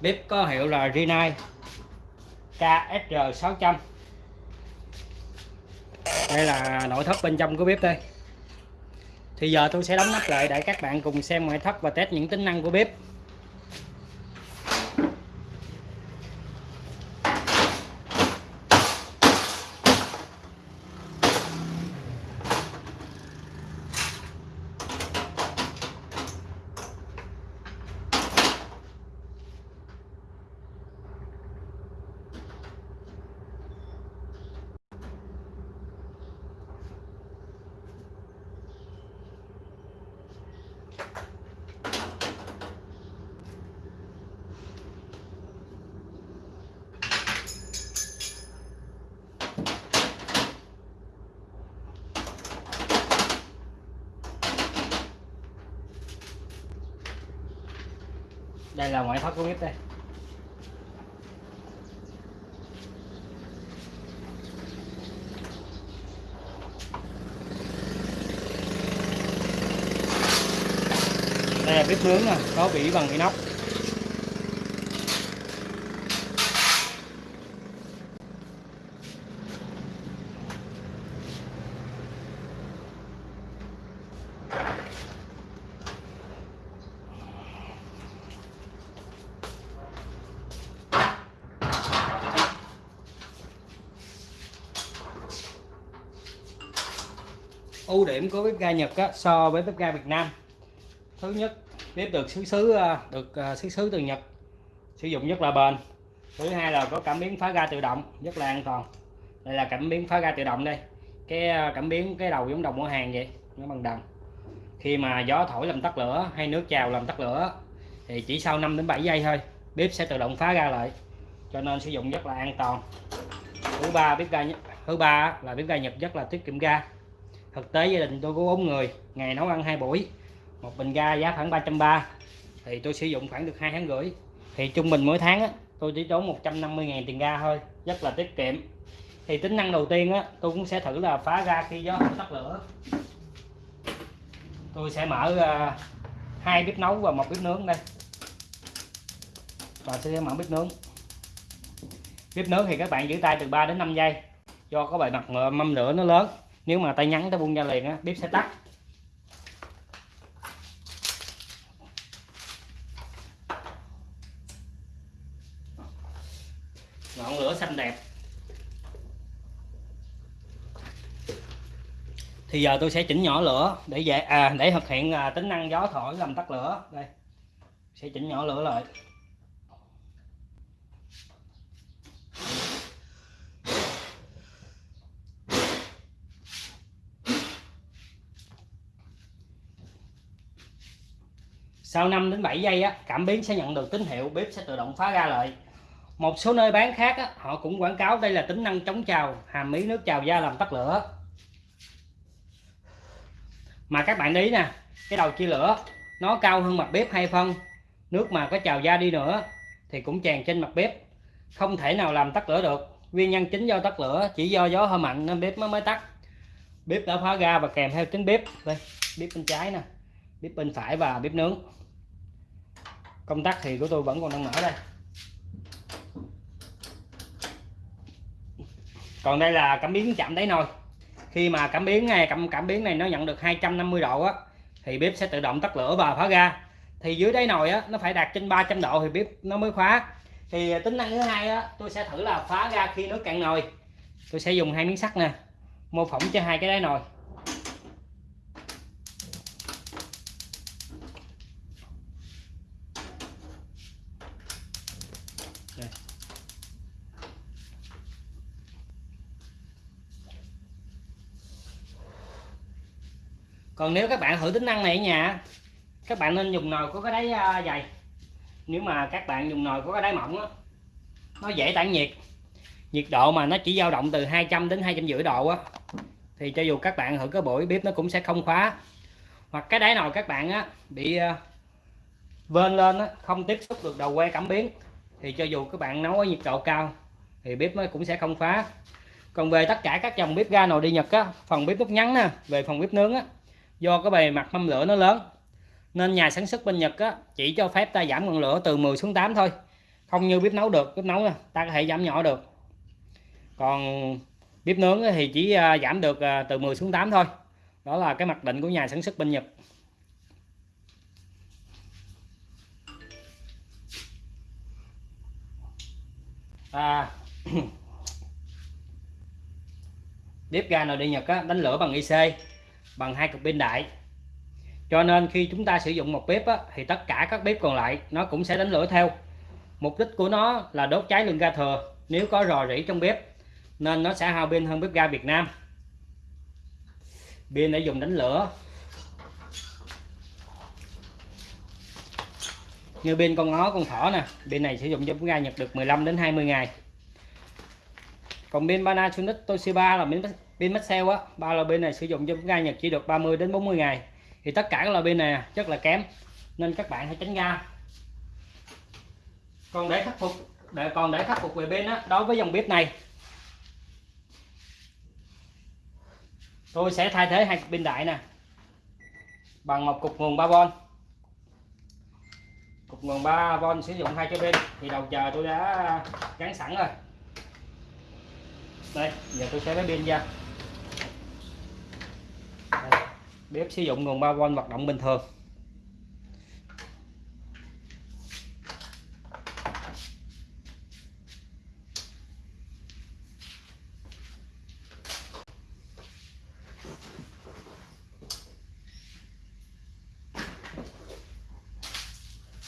bếp có hiệu là Rinnai KSR600 đây là nội thất bên trong của bếp đây. Thì giờ tôi sẽ đóng nắp lại để các bạn cùng xem ngoại thất và test những tính năng của bếp. Đây là ngoại thất của bếp đây. Đây là bếp nướng nè, có vỉ bằng inox. Ưu điểm của bếp ga Nhật á, so với bếp ga Việt Nam. Thứ nhất bếp được xứ xứ được à, xứ xứ từ Nhật sử dụng rất là bền. Thứ hai là có cảm biến phá ga tự động rất là an toàn. Đây là cảm biến phá ga tự động đây. Cái à, cảm biến cái đầu giống đồng mua hàng vậy nó bằng đồng khi mà gió thổi làm tắt lửa hay nước trào làm tắt lửa thì chỉ sau 5 đến 7 giây thôi bếp sẽ tự động phá ga lại. Cho nên sử dụng rất là an toàn. Thứ ba bếp ga thứ ba là bếp ga Nhật rất là tiết kiệm ga thực tế gia đình tôi có bốn người ngày nấu ăn hai buổi một bình ga giá khoảng 330 thì tôi sử dụng khoảng được hai tháng rưỡi. Thì trung bình mỗi tháng á, tôi chỉ tốn 150 ngàn tiền ga thôi rất là tiết kiệm. Thì tính năng đầu tiên á, tôi cũng sẽ thử là phá ga khi gió tắt lửa. Tôi sẽ mở à, hai bếp nấu và một bếp nướng đây. Và sẽ mở bếp nướng. Bếp nướng thì các bạn giữ tay từ 3 đến 5 giây do có bề mặt mâm lửa nó lớn nếu mà tay nhắn ta buông ra liền á bếp sẽ tắt. Ngọn lửa xanh đẹp. Thì giờ tôi sẽ chỉnh nhỏ lửa để dễ à để thực hiện à, tính năng gió thổi làm tắt lửa. Đây sẽ chỉnh nhỏ lửa lại. Sau 5 đến 7 giây á, cảm biến sẽ nhận được tín hiệu bếp sẽ tự động phá ra lại một số nơi bán khác á, họ cũng quảng cáo đây là tính năng chống trào hàm ý nước trào da làm tắt lửa. Mà các bạn ý nè cái đầu chia lửa nó cao hơn mặt bếp hai phân. Nước mà có trào da đi nữa thì cũng tràn trên mặt bếp không thể nào làm tắt lửa được. Nguyên nhân chính do tắt lửa chỉ do gió hơi mạnh nên bếp mới mới tắt. Bếp đã phá ra và kèm theo tính bếp. Đây bếp bên trái nè bếp bên phải và bếp nướng công tắc thì của tôi vẫn còn đang mở đây. Còn đây là cảm biến chạm đáy nồi. Khi mà cảm biến này, cảm cảm biến này nó nhận được 250 độ á, thì bếp sẽ tự động tắt lửa và phá ga. Thì dưới đáy nồi á, nó phải đạt trên 300 độ thì bếp nó mới khóa. Thì à, tính năng thứ hai á, tôi sẽ thử là phá ga khi nước cạn nồi. Tôi sẽ dùng hai miếng sắt nè, mô phỏng cho hai cái đáy nồi. Còn nếu các bạn thử tính năng này ở nhà các bạn nên dùng nồi có cái đáy à, dày. Nếu mà các bạn dùng nồi có cái đáy mỏng á nó dễ tản nhiệt. Nhiệt độ mà nó chỉ dao động từ 200 đến 250 độ á thì cho dù các bạn thử cái buổi bếp nó cũng sẽ không khóa. Hoặc cái đáy nồi các bạn á bị à, vên lên á, không tiếp xúc được đầu que cảm biến thì cho dù các bạn nấu ở nhiệt độ cao thì bếp nó cũng sẽ không khóa. Còn về tất cả các dòng bếp ga nồi đi Nhật á phần bếp nút ngắn nè về phần bếp nướng á do cái bề mặt mâm lửa nó lớn. Nên nhà sản xuất bên Nhật á, chỉ cho phép ta giảm ngọn lửa từ 10 xuống 8 thôi. Không như bếp nấu được bếp nấu ta có thể giảm nhỏ được. Còn bếp nướng thì chỉ à, giảm được à, từ 10 xuống 8 thôi. Đó là cái mặc định của nhà sản xuất bên Nhật. À, bếp ga nồi địa Nhật á, đánh lửa bằng IC bằng hai cực pin đại. Cho nên khi chúng ta sử dụng một bếp á, thì tất cả các bếp còn lại nó cũng sẽ đánh lửa theo. Mục đích của nó là đốt cháy lượng ga thừa nếu có rò rỉ trong bếp nên nó sẽ hao pin hơn bếp ga Việt Nam. Pin để dùng đánh lửa. Như pin con ngó con thỏ nè pin này sử dụng cho bếp ga Nhật được 15 đến 20 ngày. Còn pin Panasonic Toshiba là pin pin Maxell á, ba loại pin này sử dụng cho ga Nhật chỉ được 30 đến 40 ngày. Thì tất cả các loại pin này à, rất là kém, nên các bạn hãy tránh ga còn để khắc phục, để, còn để khắc phục về pin á, đối với dòng bếp này, tôi sẽ thay thế hai cục pin đại nè, bằng một cục nguồn 3V cục nguồn 3V sử dụng hai cái pin, thì đầu chờ tôi đã gắn sẵn rồi. Đây, giờ tôi sẽ lấy pin ra đây, bếp sử dụng nguồn 3V hoạt động bình thường.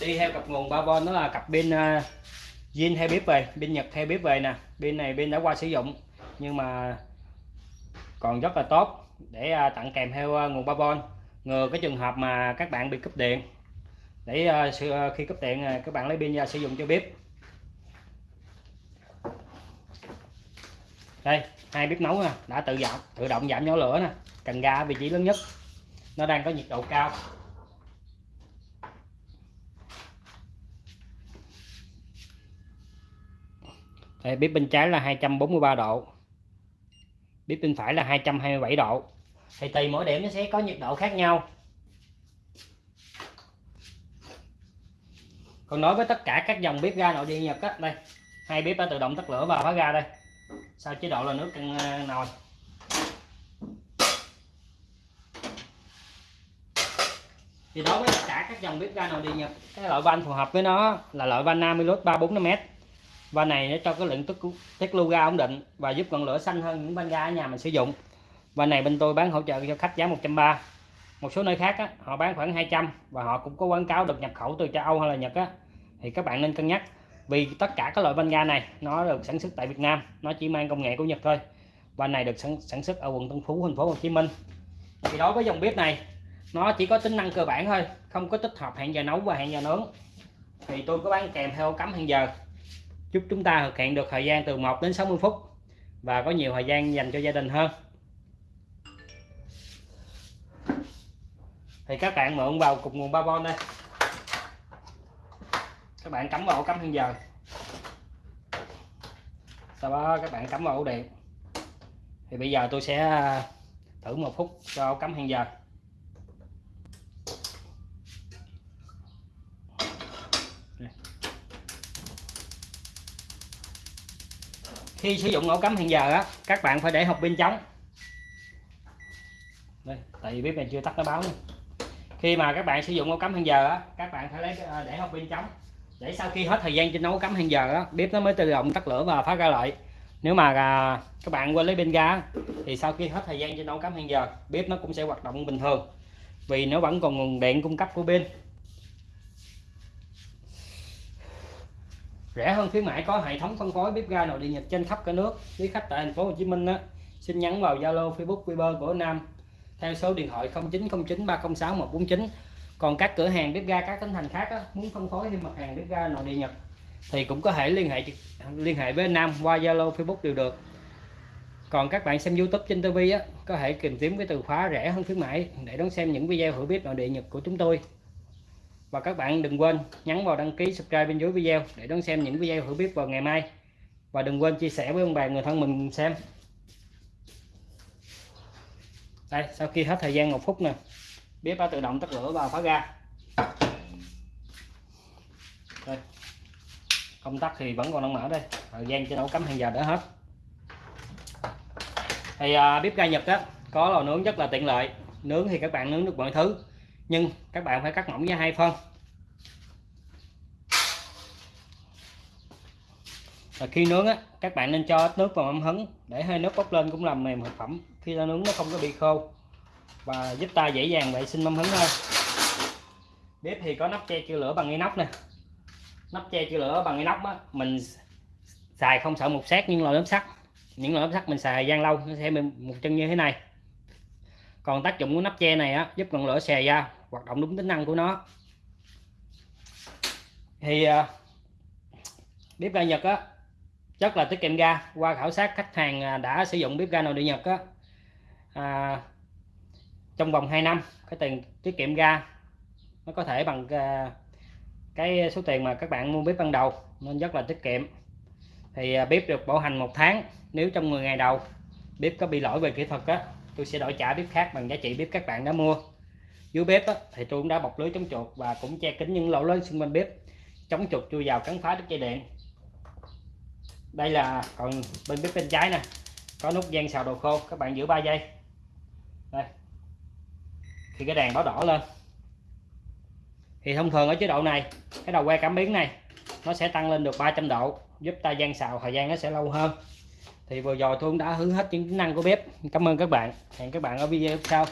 Đi theo cặp nguồn 3V đó là cặp pin à, uh, zin theo bếp về pin nhật theo bếp về nè. Pin này pin đã qua sử dụng nhưng mà còn rất là tốt để à, tặng kèm theo à, nguồn 3V ngừa cái trường hợp mà các bạn bị cúp điện. Để à, khi cúp điện các bạn lấy pin ra sử dụng cho bếp. Đây hai bếp nấu nè đã tự giảm tự động giảm nhỏ lửa nè cần ga vị trí lớn nhất. Nó đang có nhiệt độ cao. Đây, bếp bên trái là 243 độ bếp bên phải là 227 độ. Thì tùy mỗi điểm nó sẽ có nhiệt độ khác nhau. Còn nói với tất cả các dòng bếp ga nội địa Nhật á, đây, hai bếp đã tự động tắt lửa và khóa ga đây. Sau chế độ là nước căng à, nồi. Thì đối với tất cả các dòng bếp ga nội địa Nhật, cái loại van phù hợp với nó là loại van Namilus 345m và này nó cho cái lượng tức tiết lưu ga ổn định và giúp ngọn lửa xanh hơn những van ga ở nhà mình sử dụng. Và này bên tôi bán hỗ trợ cho khách giá 130 một số nơi khác á, họ bán khoảng 200 và họ cũng có quảng cáo được nhập khẩu từ châu Âu hay là Nhật á, thì các bạn nên cân nhắc vì tất cả các loại van ga này nó được sản xuất tại Việt Nam nó chỉ mang công nghệ của Nhật thôi. Và này được sản, sản xuất ở quận Tân Phú thành phố Hồ Chí Minh. Thì đối với dòng bếp này nó chỉ có tính năng cơ bản thôi không có tích hợp hẹn giờ nấu và hẹn giờ nướng. Thì tôi có bán kèm theo cắm hẹn giờ giúp chúng ta thực hiện được thời gian từ 1 đến 60 phút và có nhiều thời gian dành cho gia đình hơn. Thì các bạn mượn vào cục nguồn 3V đây. Các bạn cắm vào ổ cắm hẹn giờ. Sau đó các bạn cắm vào ổ điện. Thì bây giờ tôi sẽ à, thử một phút cho ổ cắm hẹn giờ. Khi sử dụng ổ cắm hẹn giờ á các bạn phải để hộp pin trống đây tại vì bếp này chưa tắt nó báo nữa. khi mà các bạn sử dụng ổ cắm hẹn giờ á các bạn phải lấy ờ, để hộp pin trống để sau khi hết thời gian trên nấu cắm hẹn giờ á bếp nó mới tự động tắt lửa và phát ra lại. Nếu mà à, các bạn quên lấy pin ga thì sau khi hết thời gian trên nấu cắm hẹn giờ bếp nó cũng sẽ hoạt động bình thường. Vì nó vẫn còn nguồn điện cung cấp của pin. Rẻ hơn khuyến mãi có hệ thống phân phối bếp ga nội địa Nhật trên khắp cả nước. Quý khách tại thành phố Hồ Chí Minh á, xin nhắn vào Zalo Facebook Viber của Nam. Theo số điện thoại 0909 306 149 còn các cửa hàng bếp ga các tỉnh thành khác á, muốn phân phối thêm mặt hàng bếp ga nội địa Nhật thì cũng có thể liên hệ liên hệ với Nam qua Zalo Facebook đều được. Còn các bạn xem YouTube trên TV á, có thể tìm kiếm cái từ khóa rẻ hơn khuyến mãi để đón xem những video hữu bếp nội địa Nhật của chúng tôi và các bạn đừng quên nhấn vào đăng ký subscribe bên dưới video để đón xem những video thử bếp vào ngày mai. Và đừng quên chia sẻ với ông bà người thân mình xem. Đây sau khi hết thời gian một phút nè. Bếp đã tự động tắt lửa và phá ra đây. công tắc thì vẫn còn đang mở đây. Thời gian cho nấu cắm hàng giờ đã hết. Thì à, bếp ga Nhật á có lò nướng rất là tiện lợi. Nướng thì các bạn nướng được mọi thứ nhưng các bạn phải cắt mỏng với hai phân. Và khi nướng á, các bạn nên cho ít nước vào mâm hứng để hơi nước bốc lên cũng làm mềm thực phẩm. Khi ta nướng nó không có bị khô. Và giúp ta dễ dàng vệ sinh mâm hứng hơn. Bếp thì có nắp che chữa lửa bằng inox nè. Nắp che chữa lửa bằng inox á, mình xài không sợ một sát nhưng lò lớp sắt. Những lò lớp sắt mình xài gian lâu, nó sẽ bị một chân như thế này còn tác dụng của nắp che này á giúp ngọn lửa xè ra hoạt động đúng tính năng của nó. Thì à, bếp ga Nhật á rất là tiết kiệm ga. Qua khảo sát khách hàng à, đã sử dụng bếp ga nội địa Nhật á à, trong vòng 2 năm cái tiền tiết kiệm ga nó có thể bằng à, cái số tiền mà các bạn mua bếp ban đầu nên rất là tiết kiệm. Thì bếp được bảo hành một tháng nếu trong 10 ngày đầu bếp có bị lỗi về kỹ thuật á tôi sẽ đổi trả bếp khác bằng giá trị bếp các bạn đã mua. Dưới bếp á, thì tôi cũng đã bọc lưới chống chuột và cũng che kín những lỗ lớn xung quanh bếp. Chống chuột chui vào cắn phá đứt dây điện. Đây là còn bên bếp bên trái nè có nút gian xào đồ khô các bạn giữ 3 giây. Đây. Thì cái đèn báo đỏ lên. Thì thông thường ở chế độ này cái đầu que cảm biến này nó sẽ tăng lên được 300 độ giúp ta gian xào thời gian nó sẽ lâu hơn thì vừa rồi tôi cũng đã hướng hết những tính năng của bếp. Cảm ơn các bạn. Hẹn các bạn ở video sau.